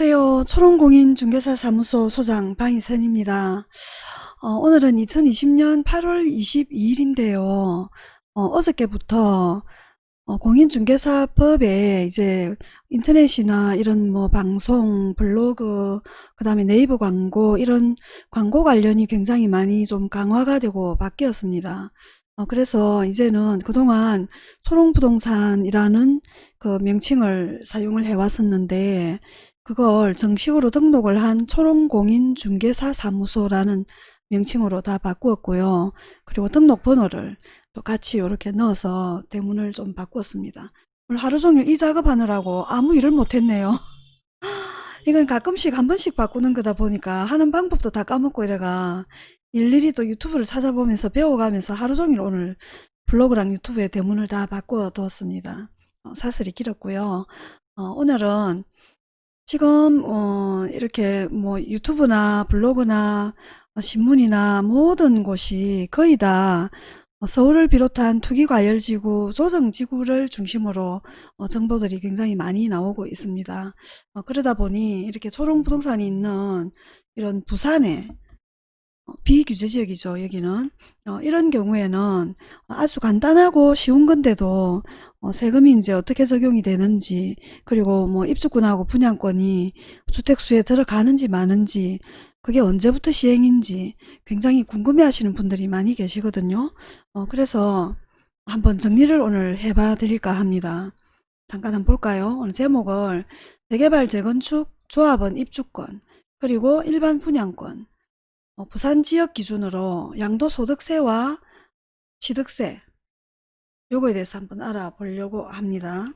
안녕하세요. 초롱공인 중개사 사무소 소장 방희선입니다. 어, 오늘은 2020년 8월 22일인데요. 어, 저께부터 어, 공인중개사법에 이제 인터넷이나 이런 뭐 방송, 블로그, 그 다음에 네이버 광고 이런 광고 관련이 굉장히 많이 좀 강화가 되고 바뀌었습니다. 어, 그래서 이제는 그동안 초롱부동산이라는 그 명칭을 사용을 해왔었는데 그걸 정식으로 등록을 한 초롱공인중개사 사무소라는 명칭으로 다 바꾸었고요. 그리고 등록번호를 또 같이 이렇게 넣어서 대문을 좀 바꾸었습니다. 오늘 하루 종일 이 작업하느라고 아무 일을 못했네요. 이건 가끔씩 한 번씩 바꾸는 거다 보니까 하는 방법도 다 까먹고 이래가 일일이 또 유튜브를 찾아보면서 배워가면서 하루 종일 오늘 블로그랑 유튜브에 대문을 다 바꿔 두었습니다. 어, 사슬이 길었고요. 어, 오늘은 지금 어, 이렇게 뭐 유튜브나 블로그나 어, 신문이나 모든 곳이 거의 다 어, 서울을 비롯한 투기과열지구, 조정지구를 중심으로 어, 정보들이 굉장히 많이 나오고 있습니다. 어, 그러다 보니 이렇게 초롱부동산이 있는 이런 부산에 어, 비규제 지역이죠. 여기는 어, 이런 경우에는 아주 간단하고 쉬운 건데도 어, 세금이 이제 어떻게 적용이 되는지 그리고 뭐 입주권하고 분양권이 주택수에 들어가는지 마는지 그게 언제부터 시행인지 굉장히 궁금해 하시는 분들이 많이 계시거든요. 어, 그래서 한번 정리를 오늘 해봐 드릴까 합니다. 잠깐 한번 볼까요? 오늘 제목을 재개발 재건축 조합원 입주권 그리고 일반 분양권 어, 부산 지역 기준으로 양도소득세와 취득세 요거에 대해서 한번 알아보려고 합니다.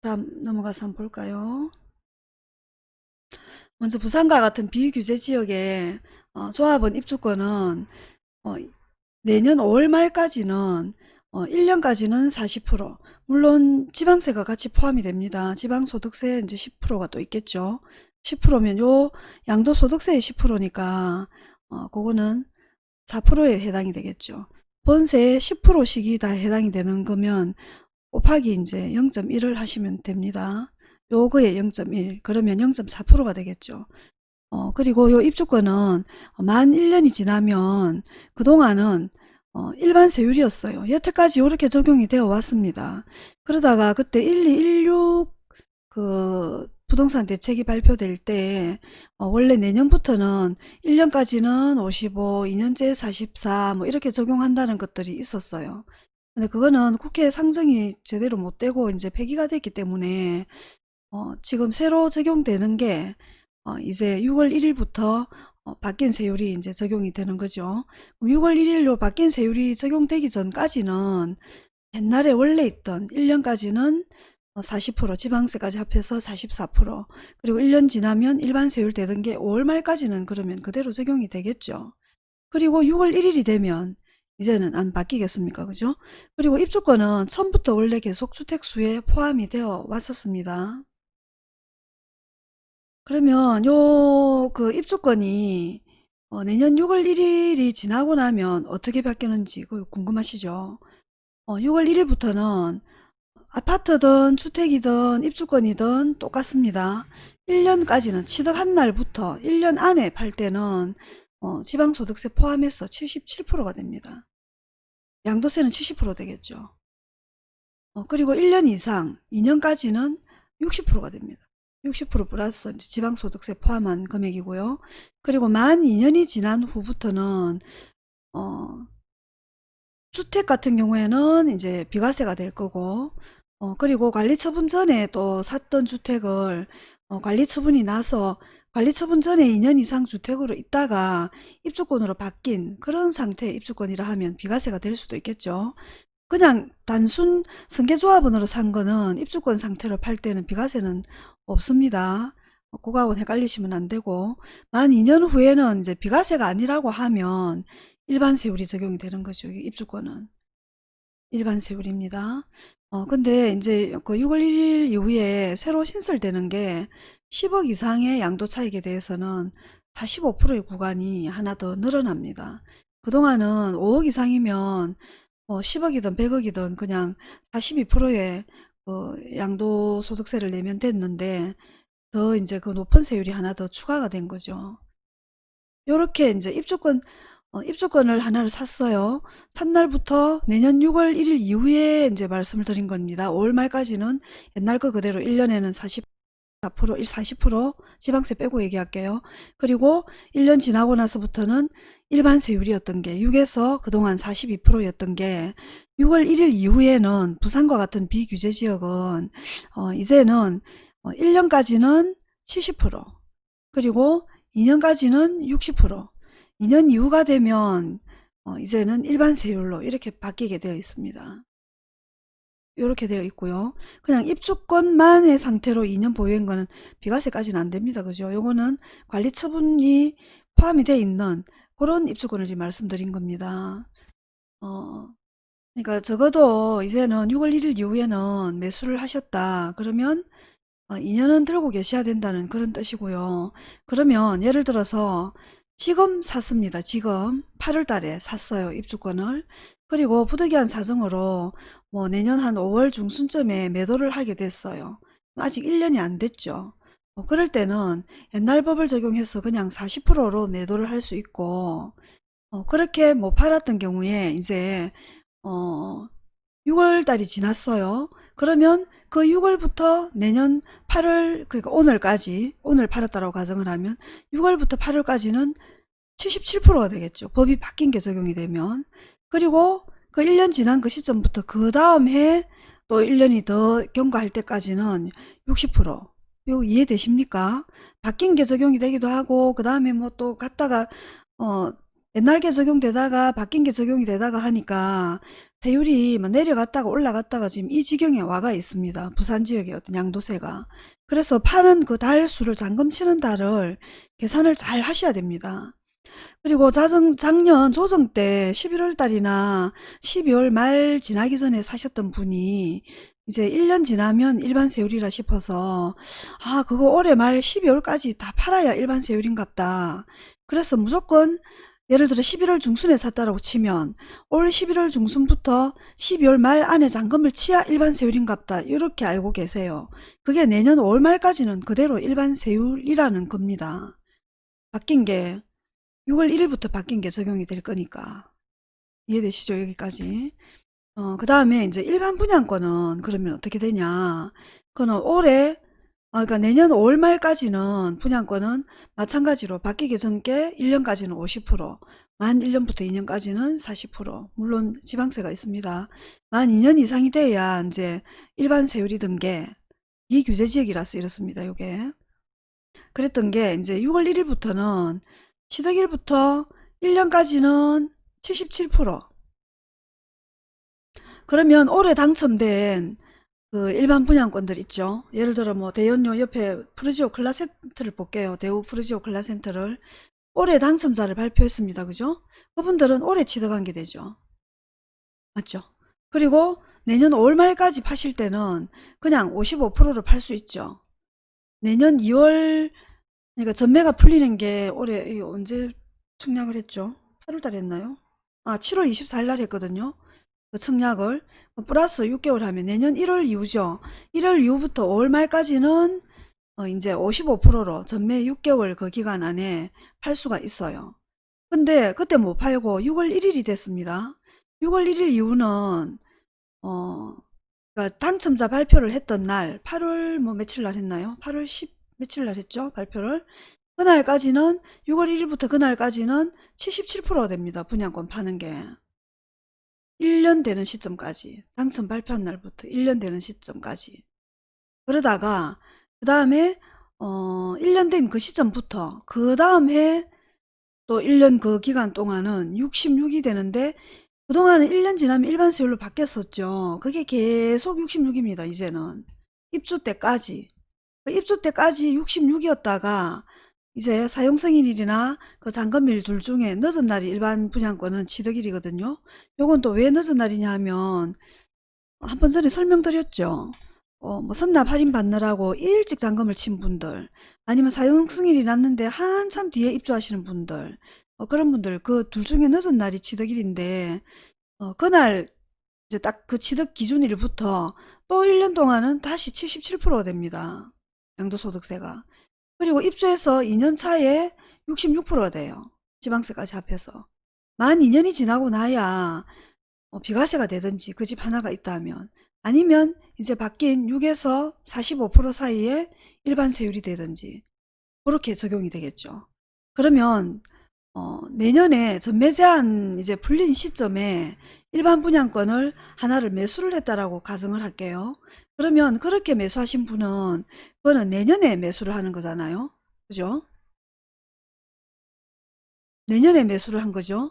다음 넘어가서 한번 볼까요? 먼저 부산과 같은 비규제 지역의 어, 조합원 입주권은 어, 내년 5월 말까지는 어, 1년까지는 40% 물론 지방세가 같이 포함이 됩니다. 지방소득세 이제 10%가 또 있겠죠. 10%면 요 양도소득세의 10%니까 어, 그거는 4%에 해당이 되겠죠. 본세의 10%씩이 다 해당이 되는 거면 곱하기 이제 0.1을 하시면 됩니다. 요거에 0.1 그러면 0.4%가 되겠죠. 어, 그리고 요 입주권은 만 1년이 지나면 그동안은 어, 일반 세율이었어요. 여태까지 이렇게 적용이 되어 왔습니다. 그러다가 그때 1216 그 부동산 대책이 발표될 때 어, 원래 내년부터는 1년까지는 55, 2년째 44 뭐 이렇게 적용한다는 것들이 있었어요. 근데 그거는 국회 상정이 제대로 못 되고 이제 폐기가 됐기 때문에 어, 지금 새로 적용되는 게 어, 이제 6월 1일부터 어, 바뀐 세율이 이제 적용이 되는 거죠. 6월 1일로 바뀐 세율이 적용되기 전까지는 옛날에 원래 있던 1년까지는 40% 어, 지방세까지 합해서 44% 그리고 1년 지나면 일반 세율 되던 게 5월 말까지는 그러면 그대로 적용이 되겠죠. 그리고 6월 1일이 되면 이제는 안 바뀌겠습니까? 그죠? 그리고 입주권은 처음부터 원래 계속 주택수에 포함이 되어 왔었습니다. 그러면 요 그 입주권이 어 내년 6월 1일이 지나고 나면 어떻게 바뀌는지 그 궁금하시죠? 어 6월 1일부터는 아파트든 주택이든 입주권이든 똑같습니다. 1년까지는 취득한 날부터 1년 안에 팔 때는 어, 지방소득세 포함해서 77%가 됩니다. 양도세는 70% 되겠죠. 어, 그리고 1년 이상 2년까지는 60%가 됩니다. 60% 플러스 지방소득세 포함한 금액이고요. 그리고 만 2년이 지난 후부터는 어, 주택 같은 경우에는 이제 비과세가 될 거고 어, 그리고 관리 처분 전에 또 샀던 주택을 어, 관리 처분이 나서 관리 처분 전에 2년 이상 주택으로 있다가 입주권으로 바뀐 그런 상태의 입주권이라 하면 비과세가 될 수도 있겠죠. 그냥 단순 승계조합원으로 산 거는 입주권 상태로 팔 때는 비과세는 없습니다. 어, 그거하고는 헷갈리시면 안 되고 만 2년 후에는 이제 비과세가 아니라고 하면 일반 세율이 적용이 되는 거죠. 입주권은. 일반 세율입니다. 어, 근데 이제 그 6월 1일 이후에 새로 신설되는 게 10억 이상의 양도 차익에 대해서는 45%의 구간이 하나 더 늘어납니다. 그동안은 5억 이상이면 뭐 10억이든 100억이든 그냥 42%의 그 양도 소득세를 내면 됐는데 더 이제 그 높은 세율이 하나 더 추가가 된 거죠. 요렇게 이제 입주권 어, 입주권을 하나를 샀어요. 산 날부터 내년 6월 1일 이후에 이제 말씀을 드린 겁니다. 5월 말까지는 옛날 거 그대로 1년에는 40 4%, 40% 지방세 빼고 얘기할게요. 그리고 1년 지나고 나서부터는 일반 세율이었던 게 6에서 그동안 42%였던 게 6월 1일 이후에는 부산과 같은 비규제 지역은 어, 이제는 어, 1년까지는 70% 그리고 2년까지는 60% 2년 이후가 되면 어, 이제는 일반 세율로 이렇게 바뀌게 되어 있습니다. 이렇게 되어 있고요. 그냥 입주권만의 상태로 2년 보유한 거는 비과세까지는 안 됩니다. 그죠? 요거는 관리 처분이 포함이 되어 있는 그런 입주권을 지금 말씀드린 겁니다. 어, 그러니까 적어도 이제는 6월 1일 이후에는 매수를 하셨다. 그러면 어, 2년은 들고 계셔야 된다는 그런 뜻이고요. 그러면 예를 들어서 지금 샀습니다. 지금 8월 달에 샀어요. 입주권을. 그리고 부득이한 사정으로 뭐 내년 한 5월 중순쯤에 매도를 하게 됐어요. 아직 1년이 안 됐죠. 뭐 그럴 때는 옛날 법을 적용해서 그냥 40%로 매도를 할 수 있고 어, 그렇게 뭐 팔았던 경우에 이제 어, 6월 달이 지났어요. 그러면 그 6월부터 내년 8월 그러니까 오늘까지 오늘 팔았다고 가정을 하면 6월부터 8월까지는 77%가 되겠죠. 법이 바뀐 게 적용이 되면 그리고 그 1년 지난 그 시점부터 그 다음 해 또 1년이 더 경과할 때까지는 60% 이거 이해되십니까? 바뀐 게 적용이 되기도 하고 그 다음에 뭐 또 갔다가 어 옛날 게 적용되다가 바뀐 게 적용이 되다가 하니까 세율이 뭐 내려갔다가 올라갔다가 지금 이 지경에 와가 있습니다. 부산 지역의 어떤 양도세가. 그래서 파는 그 달 수를 잔금 치는 달을 계산을 잘 하셔야 됩니다. 그리고 자정, 작년 조정 때 11월 달이나 12월 말 지나기 전에 사셨던 분이 이제 1년 지나면 일반 세율이라 싶어서 아 그거 올해 말 12월까지 다 팔아야 일반 세율인갑다. 그래서 무조건 예를 들어 11월 중순에 샀다라고 치면 올 11월 중순부터 12월 말 안에 잔금을 치야 일반 세율인갑다. 이렇게 알고 계세요. 그게 내년 5월 말까지는 그대로 일반 세율이라는 겁니다. 바뀐 게 6월 1일부터 바뀐 게 적용이 될 거니까 이해되시죠 여기까지 어, 그 다음에 이제 일반 분양권은 그러면 어떻게 되냐 그거는 올해 어, 그러니까 내년 5월 말까지는 분양권은 마찬가지로 바뀌기 전께 1년까지는 50%만 1년부터 2년까지는 40% 물론 지방세가 있습니다. 만 2년 이상이 돼야 이제 일반 세율이 든게 비규제 지역이라서 이렇습니다 요게. 그랬던 게 이제 6월 1일부터는 취득일부터 1년까지는 77% 그러면 올해 당첨된 그 일반 분양권들 있죠. 예를 들어 뭐 대연료 옆에 푸르지오 클라센트를 볼게요. 대우 푸르지오 클라센트를 올해 당첨자를 발표했습니다. 그죠? 그분들은 올해 취득한 게 되죠. 맞죠? 그리고 내년 5월 말까지 파실 때는 그냥 55%로 팔수 있죠. 내년 2월 그러니까 전매가 풀리는 게 올해 이 언제 청약을 했죠? 8월 달에 했나요? 아 7월 24일 날 했거든요. 그 청약을 뭐 플러스 6개월 하면 내년 1월 이후죠. 1월 이후부터 5월 말까지는 어 이제 55%로 전매 6개월 그 기간 안에 팔 수가 있어요. 근데 그때 못 팔고 6월 1일이 됐습니다. 6월 1일 이후는 어 그러니까 당첨자 발표를 했던 날 8월 뭐 며칠 날 했나요? 8월 10 며칠 날 했죠? 발표를. 그날까지는 6월 1일부터 그날까지는 77%가 됩니다. 분양권 파는 게. 1년 되는 시점까지. 당첨 발표한 날부터 1년 되는 시점까지. 그러다가 그 다음에 어 1년 된 그 시점부터 그 다음 해 또 1년 그 기간 동안은 66이 되는데 그동안은 1년 지나면 일반 세율로 바뀌었었죠. 그게 계속 66입니다. 이제는. 입주 때까지. 그 입주 때까지 66이었다가 이제 사용승인일이나 그 잔금일 둘 중에 늦은 날이 일반 분양권은 취득일이거든요. 요건 또 왜 늦은 날이냐 하면 한 번 전에 설명드렸죠. 어, 뭐 선납 할인 받느라고 일찍 잔금을 친 분들 아니면 사용승인이 났는데 한참 뒤에 입주하시는 분들 어, 그런 분들 그 둘 중에 늦은 날이 취득일인데 어, 그날 이제 딱 그 취득 기준일부터 또 1년 동안은 다시 77%가 됩니다. 양도소득세가. 그리고 입주해서 2년 차에 66%가 돼요. 지방세까지 합해서. 만 2년이 지나고 나야 어, 비과세가 되든지 그 집 하나가 있다면 아니면 이제 바뀐 6에서 45% 사이에 일반 세율이 되든지 그렇게 적용이 되겠죠. 그러면 어, 내년에 전매 제한 이제 풀린 시점에 일반 분양권을 하나를 매수를 했다라고 가정을 할게요. 그러면 그렇게 매수하신 분은 그거는 내년에 매수를 하는 거잖아요. 그죠? 내년에 매수를 한 거죠.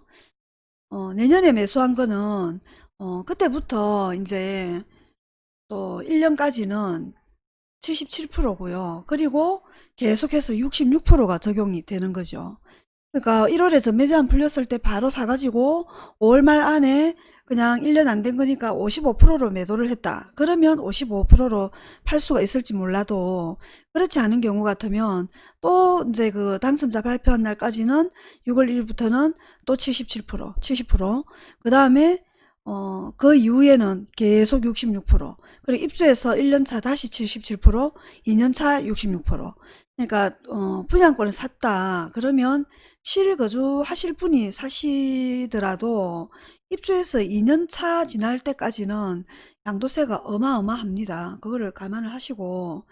어, 내년에 매수한 거는 어, 그때부터 이제 또 1년까지는 77%고요. 그리고 계속해서 66%가 적용이 되는 거죠. 그러니까 1월에 전매 제한 풀렸을 때 바로 사가지고 5월 말 안에 그냥 1년 안 된 거니까 55%로 매도를 했다. 그러면 55%로 팔 수가 있을지 몰라도 그렇지 않은 경우 같으면 또 이제 그 당첨자 발표한 날까지는 6월 1일부터는 또 77%, 70%. 그 다음에 어, 그 이후에는 계속 66%. 그리고 입주해서 1년차 다시 77%, 2년차 66%. 그러니까 어, 분양권을 샀다. 그러면 실거주 하실 분이 사시더라도 입주해서 2년차 지날 때까지는 양도세가 어마어마합니다. 그거를 감안을 하시고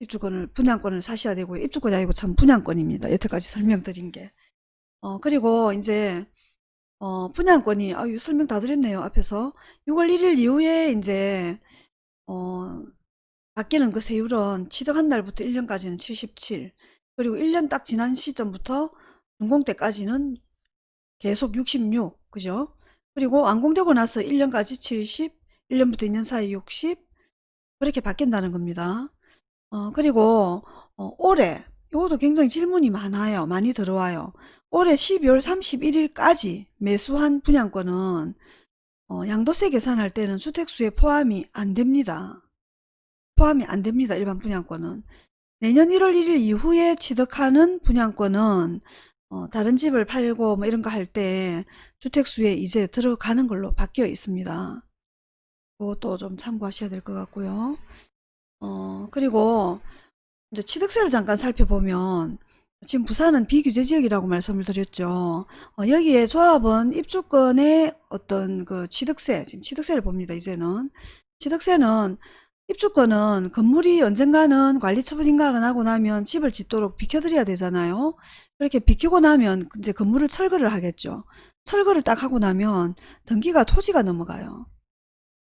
입주권을 분양권을 사셔야 되고요. 입주권이 아니고 참 분양권입니다. 여태까지 설명드린 게. 어, 그리고 이제 어, 분양권이 아유 설명 다 드렸네요. 앞에서 6월 1일 이후에 이제 어, 바뀌는 그 세율은 취득한 날부터 1년까지는 77 그리고 1년 딱 지난 시점부터 준공 때까지는 계속 66 그죠? 그리고 완공되고 나서 1년까지 70 1년부터 2년 사이 60 그렇게 바뀐다는 겁니다. 어, 그리고 어, 올해 이것도 굉장히 질문이 많아요. 많이 들어와요. 올해 12월 31일까지 매수한 분양권은 어, 양도세 계산할 때는 주택수에 포함이 안 됩니다. 포함이 안 됩니다. 일반 분양권은. 내년 1월 1일 이후에 취득하는 분양권은 어, 다른 집을 팔고 뭐 이런 거 할 때 주택수에 이제 들어가는 걸로 바뀌어 있습니다. 그것도 좀 참고하셔야 될 것 같고요. 어, 그리고 이제 취득세를 잠깐 살펴보면 지금 부산은 비규제 지역이라고 말씀을 드렸죠. 어, 여기에 조합은 입주권의 어떤 그 취득세, 지금 취득세를 봅니다. 이제는 취득세는 입주권은 건물이 언젠가는 관리처분 인가가 나고 나면 집을 짓도록 비켜드려야 되잖아요. 그렇게 비키고 나면 이제 건물을 철거를 하겠죠. 철거를 딱 하고 나면 등기가 토지가 넘어가요.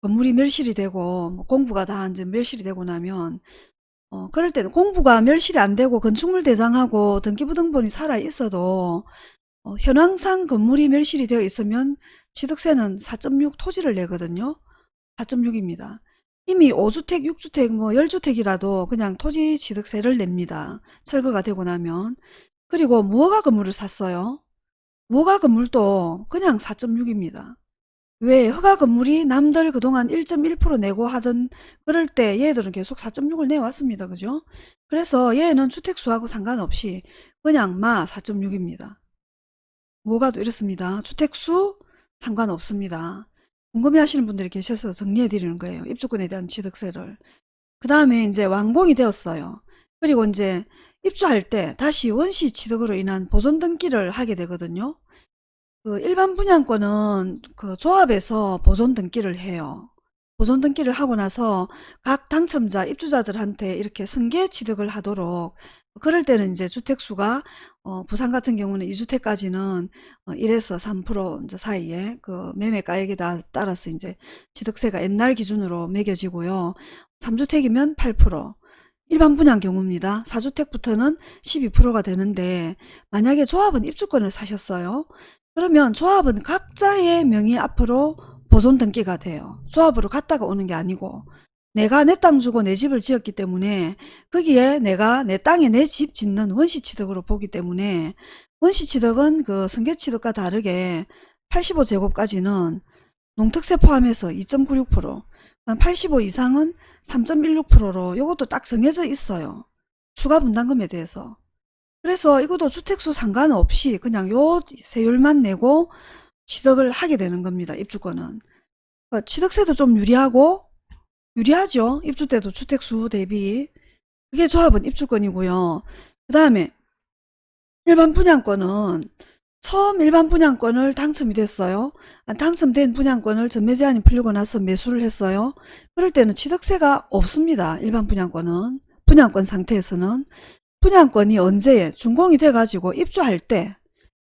건물이 멸실이 되고 뭐 공부가 다 이제 멸실이 되고 나면 어, 그럴 때는 공부가 멸실이 안 되고 건축물 대장하고 등기부등본이 살아 있어도 어, 현황상 건물이 멸실이 되어 있으면 취득세는 4.6 토지를 내거든요. 4.6입니다. 이미 5주택, 6주택, 뭐 10주택이라도 그냥 토지 취득세를 냅니다. 철거가 되고 나면. 그리고 무허가 건물을 샀어요. 무허가 건물도 그냥 4.6입니다. 왜 허가 건물이 남들 그동안 1.1% 내고 하던 그럴 때 얘들은 계속 4.6을 내왔습니다. 그죠? 그래서 얘는 주택수하고 상관없이 그냥 마 4.6입니다. 뭐가도 이렇습니다. 주택수 상관없습니다. 궁금해 하시는 분들이 계셔서 정리해 드리는 거예요. 입주권에 대한 취득세를. 그 다음에 이제 완공이 되었어요. 그리고 이제 입주할 때 다시 원시 취득으로 인한 보존 등기를 하게 되거든요. 그 일반 분양권은 그 조합에서 보존 등기를 해요. 보존 등기를 하고 나서 각 당첨자 입주자들한테 이렇게 승계 취득을 하도록 그럴 때는 이제 주택수가 어, 부산 같은 경우는 2주택까지는 어, 1에서 3% 이제 사이에 그 매매가액에 따라서 이제 취득세가 옛날 기준으로 매겨지고요. 3주택이면 8% 일반 분양 경우입니다. 4주택부터는 12%가 되는데 만약에 조합은 입주권을 사셨어요. 그러면 조합은 각자의 명의 앞으로 보존 등기가 돼요. 조합으로 갔다가 오는 게 아니고 내가 내 땅 주고 내 집을 지었기 때문에 거기에 내가 내 땅에 내 집 짓는 원시취득으로 보기 때문에 원시취득은 그 승계취득과 다르게 85제곱까지는 농특세 포함해서 2.96% 85 이상은 3.16%로 이것도 딱 정해져 있어요. 추가 분담금에 대해서. 그래서 이것도 주택수 상관없이 그냥 요 세율만 내고 취득을 하게 되는 겁니다. 입주권은. 그러니까 취득세도 좀 유리하고 유리하죠. 입주 때도 주택수 대비 그게 조합원 입주권이고요. 그 다음에 일반 분양권은 처음 일반 분양권을 당첨이 됐어요. 아, 당첨된 분양권을 전매 제한이 풀리고 나서 매수를 했어요. 그럴 때는 취득세가 없습니다. 일반 분양권은. 분양권 상태에서는. 분양권이 언제에 준공이 돼가지고 입주할 때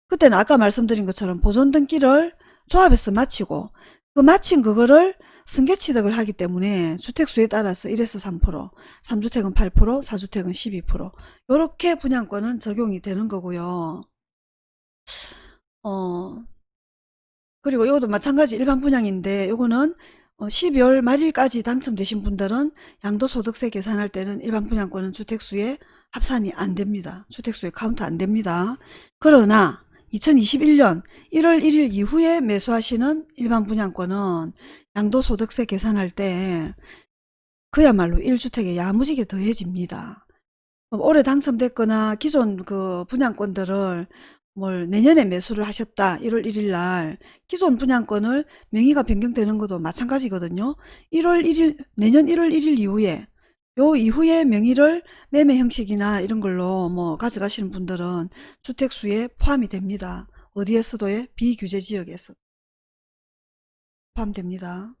그때는 아까 말씀드린 것처럼 보존 등기를 조합에서 마치고 그 마친 그거를 승계 취득을 하기 때문에 주택수에 따라서 1에서 3%, 3주택은 8%, 4주택은 12% 이렇게 분양권은 적용이 되는 거고요. 어, 그리고 이것도 마찬가지 일반 분양인데 이거는 12월 말일까지 당첨되신 분들은 양도소득세 계산할 때는 일반 분양권은 주택수에 합산이 안 됩니다. 주택수에 카운트 안 됩니다. 그러나 2021년 1월 1일 이후에 매수하시는 일반 분양권은 양도소득세 계산할 때 그야말로 1주택에 야무지게 더해집니다. 올해 당첨됐거나 기존 그 분양권들을 뭘 내년에 매수를 하셨다 1월 1일 날 기존 분양권을 명의가 변경되는 것도 마찬가지거든요 1월 1일 내년 1월 1일 이후에 요 이후에 명의를 매매 형식이나 이런 걸로 뭐 가져가시는 분들은 주택수에 포함이 됩니다. 어디에서도의 비규제 지역에서 포함됩니다.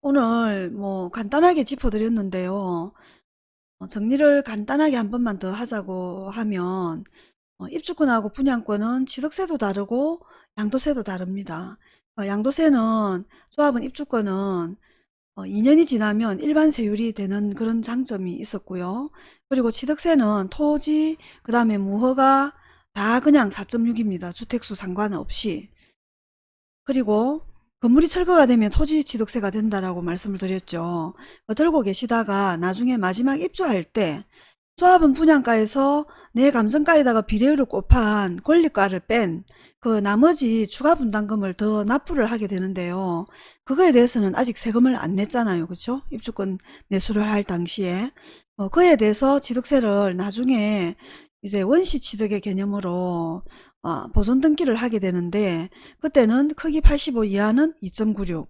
오늘 뭐 간단하게 짚어드렸는데요. 어, 정리를 간단하게 한 번만 더 하자고 하면 어, 입주권하고 분양권은 취득세도 다르고 양도세도 다릅니다. 어, 양도세는 조합은 입주권은 2년이 지나면 일반 세율이 되는 그런 장점이 있었고요. 그리고 취득세는 토지, 그 다음에 무허가 다 그냥 4.6입니다. 주택수 상관없이. 그리고 건물이 철거가 되면 토지 취득세가 된다라고 말씀을 드렸죠. 어, 들고 계시다가 나중에 마지막 입주할 때 조합은 분양가에서 내 감정가에다가 비례율을 곱한 권리가를 뺀 그 나머지 추가 분담금을 더 납부를 하게 되는데요. 그거에 대해서는 아직 세금을 안 냈잖아요. 그렇죠? 입주권 매수를 할 당시에 어, 그에 대해서 취득세를 나중에 이제 원시 취득의 개념으로 어, 보존 등기를 하게 되는데 그때는 크기 85 이하는 2.96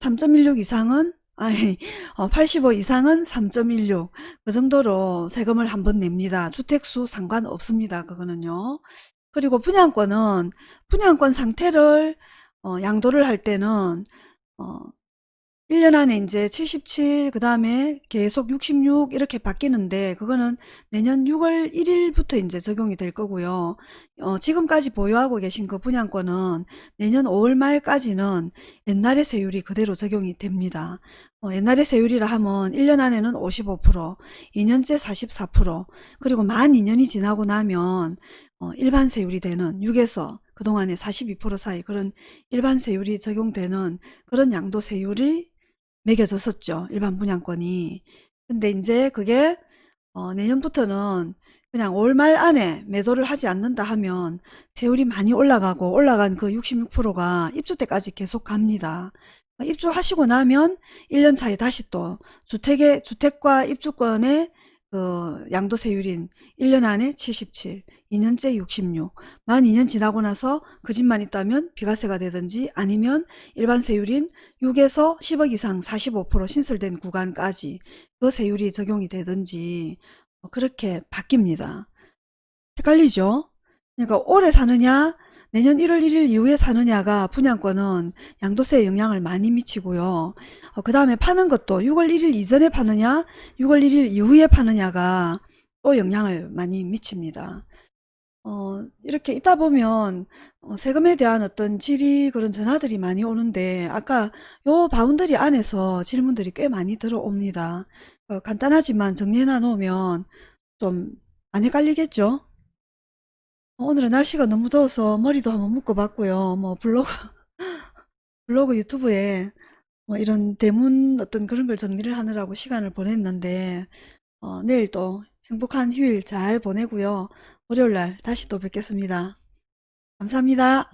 3.16 이상은 아니, 어, 85 이상은 3.16. 그 정도로 세금을 한번 냅니다. 주택수 상관없습니다. 그거는요. 그리고 분양권은 분양권 상태를 어, 양도를 할 때는 어, 1년 안에 이제 77, 그 다음에 계속 66 이렇게 바뀌는데 그거는 내년 6월 1일부터 이제 적용이 될 거고요. 어, 지금까지 보유하고 계신 그 분양권은 내년 5월 말까지는 옛날의 세율이 그대로 적용이 됩니다. 어, 옛날의 세율이라 하면 1년 안에는 55%, 2년째 44%, 그리고 만 2년이 지나고 나면 어, 일반 세율이 되는 6에서 그동안에 42% 사이 그런 일반 세율이 적용되는 그런 양도 세율이 매겨졌었죠. 일반 분양권이. 근데 이제 그게 어, 내년부터는 그냥 올 말 안에 매도를 하지 않는다 하면 세율이 많이 올라가고 올라간 그 66%가 입주 때까지 계속 갑니다. 입주하시고 나면 1년 차에 다시 또 주택의 주택과 입주권의 그 양도세율인 1년 안에 77, 2년째 66, 만 2년 지나고 나서 그 집만 있다면 비과세가 되든지 아니면 일반 세율인 6에서 10억 이상 45% 신설된 구간까지 그 세율이 적용이 되든지 뭐 그렇게 바뀝니다. 헷갈리죠? 그러니까 올해 사느냐 내년 1월 1일 이후에 사느냐가 분양권은 양도세에 영향을 많이 미치고요. 어, 그 다음에 파는 것도 6월 1일 이전에 파느냐 6월 1일 이후에 파느냐가 또 영향을 많이 미칩니다. 어, 이렇게 있다 보면 어, 세금에 대한 어떤 질의 그런 전화들이 많이 오는데 아까 요 boundary 안에서 질문들이 꽤 많이 들어옵니다. 어, 간단하지만 정리해 놓으면 좀 안 헷갈리겠죠? 오늘은 날씨가 너무 더워서 머리도 한번 묶어봤고요. 뭐 블로그 블로그 유튜브에 뭐 이런 대문 어떤 그런 걸 정리를 하느라고 시간을 보냈는데 어, 내일 또 행복한 휴일 잘 보내고요. 월요일날 다시 또 뵙겠습니다. 감사합니다.